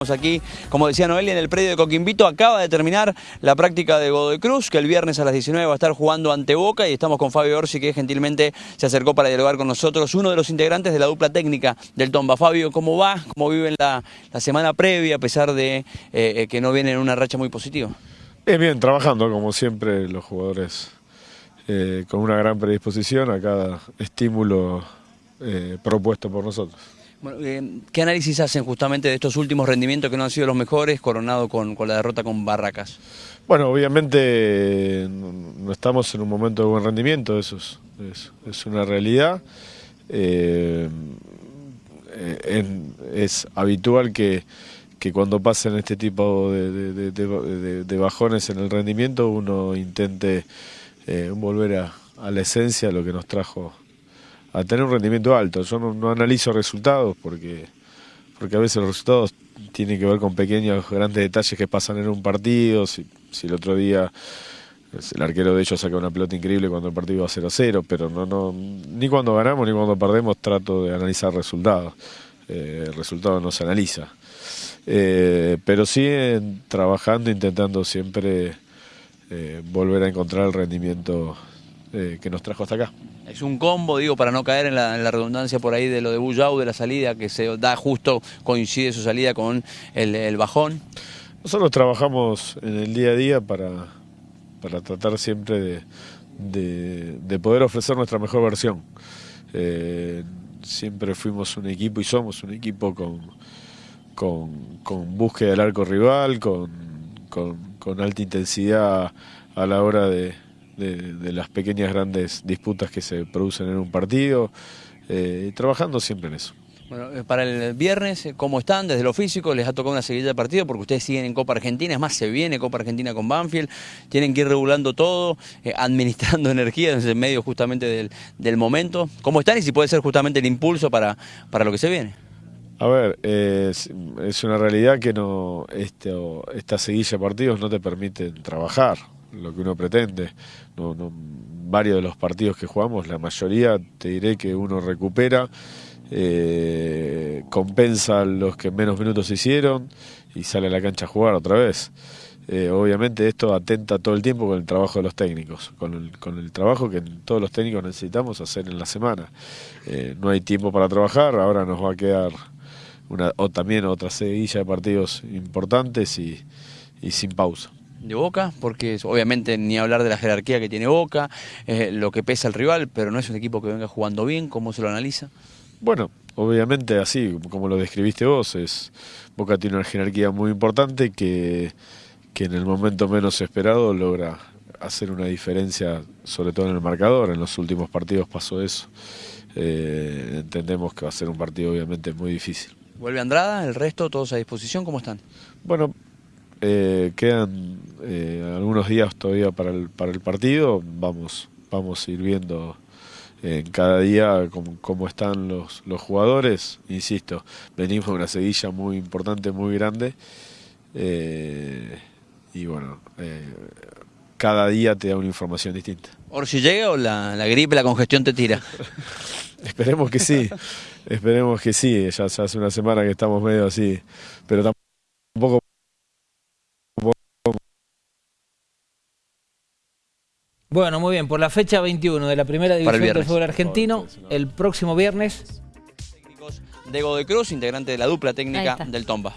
Aquí, como decía Noelia, en el predio de Coquimbito acaba de terminar la práctica de Godoy Cruz, que el viernes a las 19 va a estar jugando ante Boca y estamos con Fabio Orsi, que gentilmente se acercó para dialogar con nosotros, uno de los integrantes de la dupla técnica del Tomba. Fabio, ¿cómo va? ¿Cómo viven la, semana previa a pesar de eh, que no vienen en una racha muy positiva? Bien, bien, trabajando como siempre los jugadores eh, con una gran predisposición a cada estímulo eh, propuesto por nosotros. Bueno, eh, ¿Qué análisis hacen justamente de estos últimos rendimientos que no han sido los mejores, coronado con, con la derrota con Barracas? Bueno, obviamente no estamos en un momento de buen rendimiento, eso es, es, una realidad. Eh, en, es habitual que, que, cuando pasen este tipo de, de, bajones en el rendimiento uno intente eh, volver a, a la esencia, lo que nos trajo a tener un rendimiento alto. Yo no, no, analizo resultados porque, porque a veces los resultados tienen que ver con pequeños, grandes detalles que pasan en un partido. Si, el otro día el arquero de ellos saca una pelota increíble cuando el partido va 0-0, pero no, no, ni cuando ganamos ni cuando perdemos trato de analizar resultados. Eh, el resultado no se analiza. Eh, pero sí trabajando, intentando siempre eh, volver a encontrar el rendimiento eh, que nos trajo hasta acá. Es un combo, digo, para no caer en la, redundancia por ahí de lo de Bullau, de la salida, que se da justo, coincide su salida con el, bajón. Nosotros trabajamos en el día a día para, para tratar siempre de, de, de poder ofrecer nuestra mejor versión. Eh, siempre fuimos un equipo y somos un equipo con, con, con búsqueda del arco rival, con, con alta intensidad a la hora de, de, de, las pequeñas grandes disputas que se producen en un partido, eh, trabajando siempre en eso. Bueno, eh, para el viernes, eh, ¿cómo están? Desde lo físico, les ha tocado una seguida de partido porque ustedes siguen en Copa Argentina, es más, se viene Copa Argentina con Banfield, tienen que ir regulando todo, eh, administrando energía desde el medio justamente del, del, momento. ¿Cómo están y si puede ser justamente el impulso para, para lo que se viene? A ver, es, es, una realidad que no esto, esta seguilla de partidos no te permiten trabajar lo que uno pretende. No, varios de los partidos que jugamos, la mayoría te diré que uno recupera, eh, compensa los que menos minutos hicieron y sale a la cancha a jugar otra vez. Eh, obviamente esto atenta todo el tiempo con el trabajo de los técnicos, con el, con el trabajo que todos los técnicos necesitamos hacer en la semana. Eh, no hay tiempo para trabajar, ahora nos va a quedar una, o también otra seguilla de partidos importantes y sin pausa de Boca, porque obviamente ni hablar de la jerarquía que tiene Boca, eh, lo que pesa el rival, pero no es un equipo que venga jugando bien, ¿cómo se lo analiza? Bueno, obviamente así, como lo describiste vos, es Boca tiene una jerarquía muy importante que, que en el momento menos esperado logra hacer una diferencia, sobre todo en el marcador, en los últimos partidos pasó eso. Eh, entendemos que va a ser un partido obviamente muy difícil. ¿Vuelve Andrada? ¿El resto todos a disposición? ¿Cómo están? Bueno, eh, quedan eh, algunos días todavía para el, para el partido, vamos, vamos a ir viendo en cada día cómo, cómo, están los, los jugadores, insisto, venimos de una seguilla muy importante, muy grande, eh, y bueno, eh, cada día te da una información distinta. ¿Or si llega o la, la gripe, la congestión te tira? esperemos que sí, esperemos que sí, ya, ya hace una semana que estamos medio así, pero tampoco Bueno, muy bien, por la fecha 21 de la primera división del fútbol argentino, el próximo viernes. de Godoy Cruz, integrante de la dupla técnica del Tomba.